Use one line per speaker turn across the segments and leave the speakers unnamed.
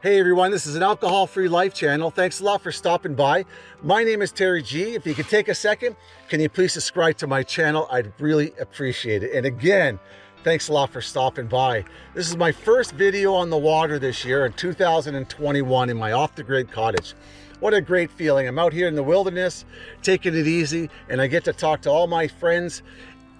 Hey everyone, this is an alcohol-free life channel. Thanks a lot for stopping by. My name is Terry G. If you could take a second, can you please subscribe to my channel? I'd really appreciate it. And again, thanks a lot for stopping by. This is my first video on the water this year in 2021 in my off-the-grid cottage. What a great feeling. I'm out here in the wilderness, taking it easy, and I get to talk to all my friends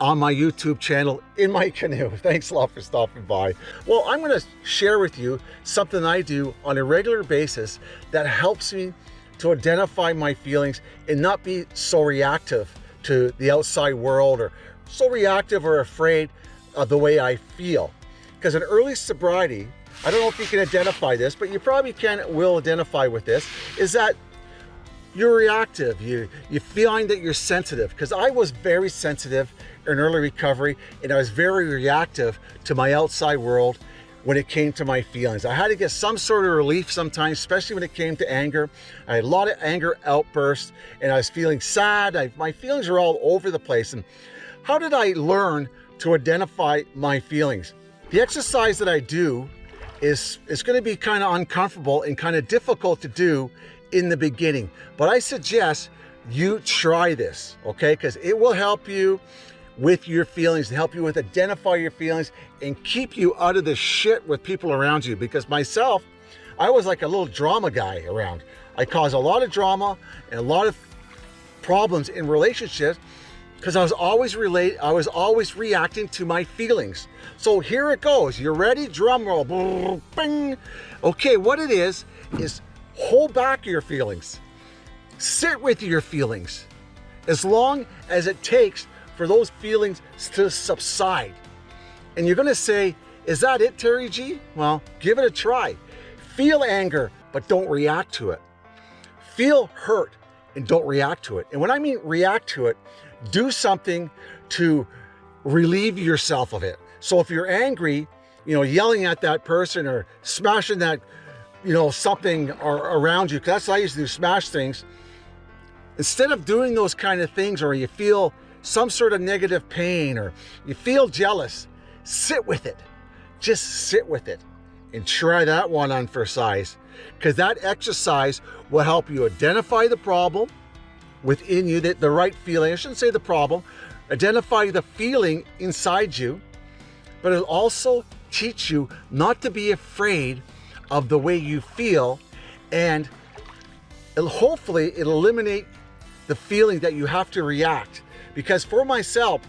on my YouTube channel in my canoe. Thanks a lot for stopping by. Well, I'm going to share with you something I do on a regular basis that helps me to identify my feelings and not be so reactive to the outside world or so reactive or afraid of the way I feel. Because in early sobriety, I don't know if you can identify this, but you probably can will identify with this, is that you're reactive. You you feeling that you're sensitive because I was very sensitive in early recovery and I was very reactive to my outside world when it came to my feelings. I had to get some sort of relief sometimes, especially when it came to anger. I had a lot of anger outbursts and I was feeling sad. I, my feelings were all over the place. And how did I learn to identify my feelings? The exercise that I do is, is going to be kind of uncomfortable and kind of difficult to do in the beginning. But I suggest you try this, okay? Because it will help you with your feelings, to help you with identify your feelings and keep you out of the shit with people around you. Because myself, I was like a little drama guy around. I caused a lot of drama and a lot of problems in relationships because I was always relate I was always reacting to my feelings. So here it goes. You're ready? Drum roll. Bing. Okay, what it is is hold back your feelings. Sit with your feelings as long as it takes for those feelings to subside. And you're gonna say, is that it, Terry G? Well, give it a try. Feel anger, but don't react to it. Feel hurt and don't react to it. And when I mean react to it, do something to relieve yourself of it. So if you're angry, you know, yelling at that person or smashing that you know, something around you. Cause That's how I used to do, smash things. Instead of doing those kind of things or you feel some sort of negative pain or you feel jealous, sit with it. Just sit with it and try that one on for size because that exercise will help you identify the problem within you, that the right feeling, I shouldn't say the problem, identify the feeling inside you, but it'll also teach you not to be afraid of the way you feel and it'll, hopefully it'll eliminate the feeling that you have to react. Because for myself,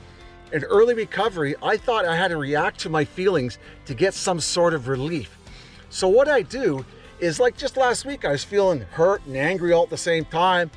in early recovery, I thought I had to react to my feelings to get some sort of relief. So what I do is like just last week, I was feeling hurt and angry all at the same time.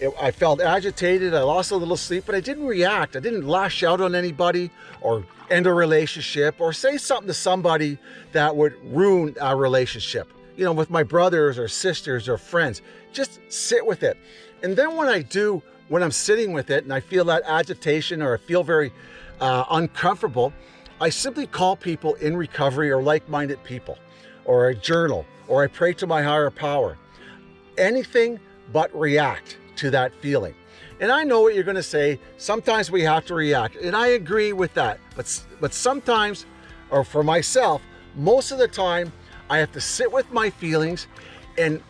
It, I felt agitated, I lost a little sleep, but I didn't react. I didn't lash out on anybody or end a relationship or say something to somebody that would ruin our relationship. You know, with my brothers or sisters or friends, just sit with it. And then when I do, when I'm sitting with it and I feel that agitation or I feel very uh, uncomfortable, I simply call people in recovery or like-minded people, or a journal, or I pray to my higher power. Anything but react to that feeling. And I know what you're going to say. Sometimes we have to react. And I agree with that. But, but sometimes, or for myself, most of the time, I have to sit with my feelings and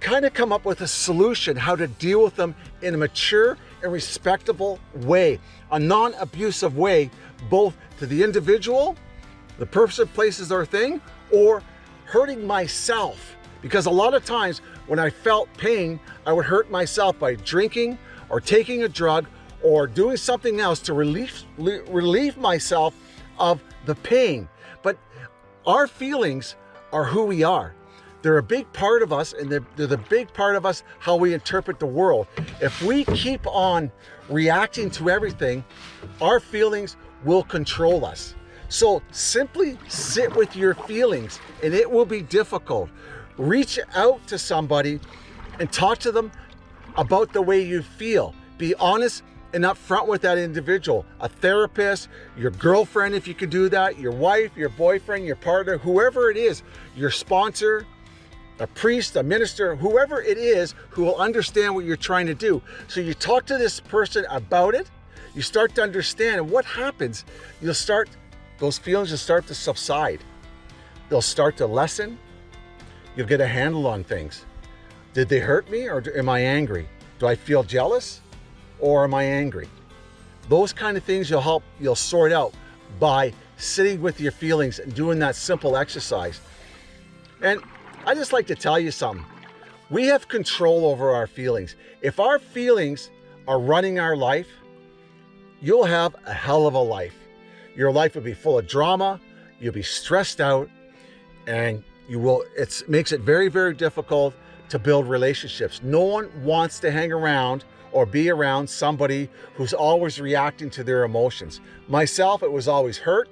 kind of come up with a solution how to deal with them in a mature and respectable way, a non-abusive way, both to the individual, the person, places, or thing, or hurting myself. Because a lot of times when I felt pain, I would hurt myself by drinking or taking a drug or doing something else to relieve, relieve myself of the pain. But our feelings are who we are. They're a big part of us and they're, they're the big part of us how we interpret the world. If we keep on reacting to everything, our feelings will control us. So simply sit with your feelings and it will be difficult. Reach out to somebody and talk to them about the way you feel. Be honest and upfront with that individual. A therapist, your girlfriend if you can do that, your wife, your boyfriend, your partner, whoever it is, your sponsor, a priest, a minister, whoever it is who will understand what you're trying to do. So you talk to this person about it, you start to understand and what happens, you'll start, those feelings will start to subside. They'll start to lessen You'll get a handle on things. Did they hurt me or am I angry? Do I feel jealous or am I angry? Those kind of things you'll help, you'll sort out by sitting with your feelings and doing that simple exercise. And I just like to tell you something. We have control over our feelings. If our feelings are running our life, you'll have a hell of a life. Your life will be full of drama, you'll be stressed out, and you will, it makes it very, very difficult to build relationships. No one wants to hang around or be around somebody who's always reacting to their emotions. Myself, it was always hurt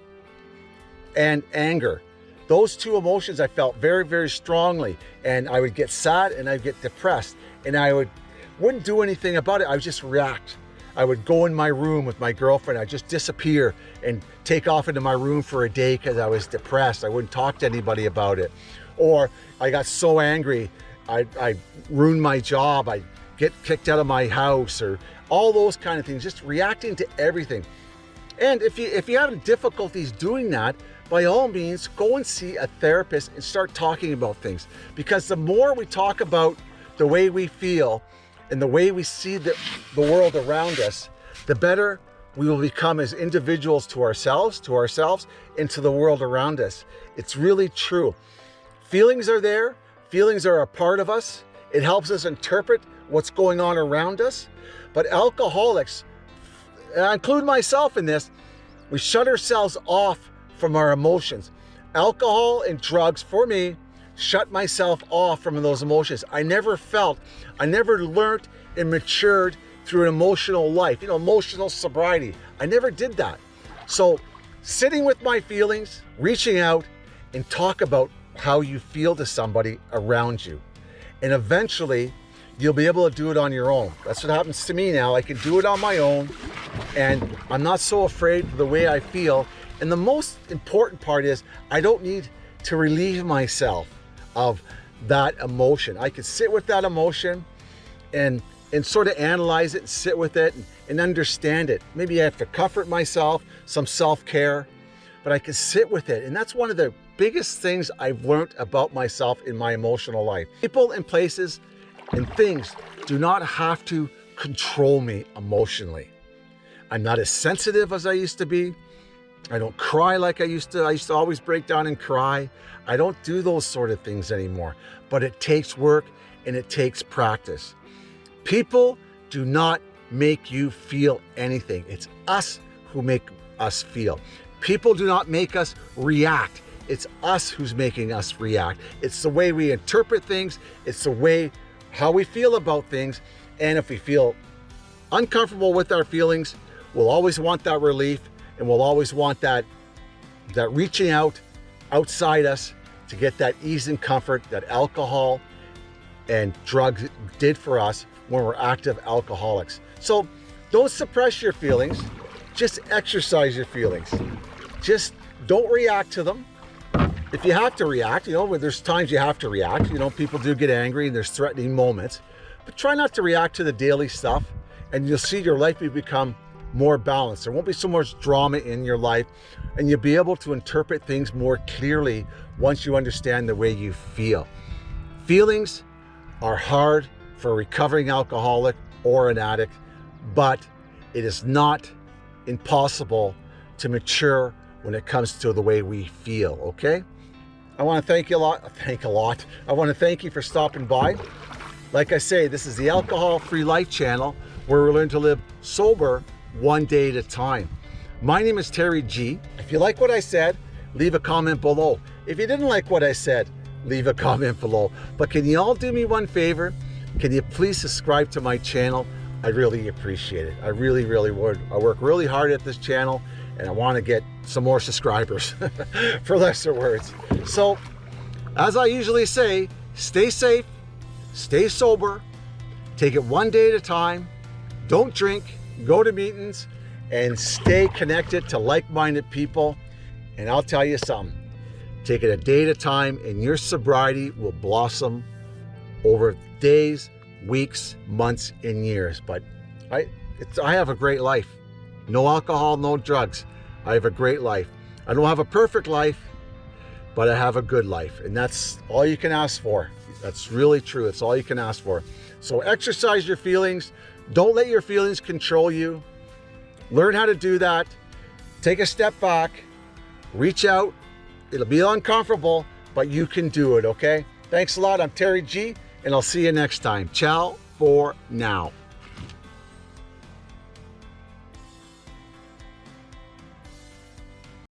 and anger. Those two emotions I felt very, very strongly. And I would get sad and I'd get depressed and I would, wouldn't do anything about it. I would just react. I would go in my room with my girlfriend. I'd just disappear and take off into my room for a day because I was depressed. I wouldn't talk to anybody about it. Or I got so angry, I, I ruined my job. I get kicked out of my house or all those kind of things, just reacting to everything. And if you, if you have difficulties doing that, by all means, go and see a therapist and start talking about things. Because the more we talk about the way we feel and the way we see the, the world around us, the better we will become as individuals to ourselves, to ourselves, and to the world around us. It's really true. Feelings are there. Feelings are a part of us. It helps us interpret what's going on around us. But alcoholics, and I include myself in this, we shut ourselves off from our emotions. Alcohol and drugs, for me, shut myself off from those emotions. I never felt, I never learned and matured through an emotional life, you know, emotional sobriety. I never did that. So sitting with my feelings, reaching out and talk about how you feel to somebody around you. And eventually you'll be able to do it on your own. That's what happens to me now. I can do it on my own and I'm not so afraid of the way I feel. And the most important part is I don't need to relieve myself of that emotion. I can sit with that emotion and and sort of analyze it and sit with it and, and understand it. Maybe I have to comfort myself, some self-care, but I can sit with it. And that's one of the biggest things I've learned about myself in my emotional life. People and places and things do not have to control me emotionally. I'm not as sensitive as I used to be. I don't cry like I used to. I used to always break down and cry. I don't do those sort of things anymore, but it takes work and it takes practice. People do not make you feel anything. It's us who make us feel. People do not make us react. It's us who's making us react. It's the way we interpret things. It's the way how we feel about things. And if we feel uncomfortable with our feelings, we'll always want that relief and we'll always want that, that reaching out outside us to get that ease and comfort that alcohol and drugs did for us when we're active alcoholics. So don't suppress your feelings, just exercise your feelings. Just don't react to them if you have to react, you know, there's times you have to react, you know, people do get angry and there's threatening moments, but try not to react to the daily stuff and you'll see your life will become more balanced. There won't be so much drama in your life and you'll be able to interpret things more clearly once you understand the way you feel. Feelings are hard for a recovering alcoholic or an addict, but it is not impossible to mature when it comes to the way we feel, okay? I want to thank you a lot. Thank a lot. I want to thank you for stopping by. Like I say, this is the Alcohol Free Life channel where we learn to live sober one day at a time. My name is Terry G. If you like what I said, leave a comment below. If you didn't like what I said, leave a comment below. But can you all do me one favor? Can you please subscribe to my channel? I really appreciate it. I really, really would. I work really hard at this channel and I want to get some more subscribers for lesser words. So as I usually say, stay safe, stay sober, take it one day at a time, don't drink, go to meetings, and stay connected to like-minded people. And I'll tell you something, take it a day at a time and your sobriety will blossom over days, weeks, months, and years. But I, I have a great life. No alcohol, no drugs. I have a great life. I don't have a perfect life, but I have a good life. And that's all you can ask for. That's really true. It's all you can ask for. So exercise your feelings. Don't let your feelings control you. Learn how to do that. Take a step back, reach out. It'll be uncomfortable, but you can do it, okay? Thanks a lot. I'm Terry G, and I'll see you next time. Ciao for now.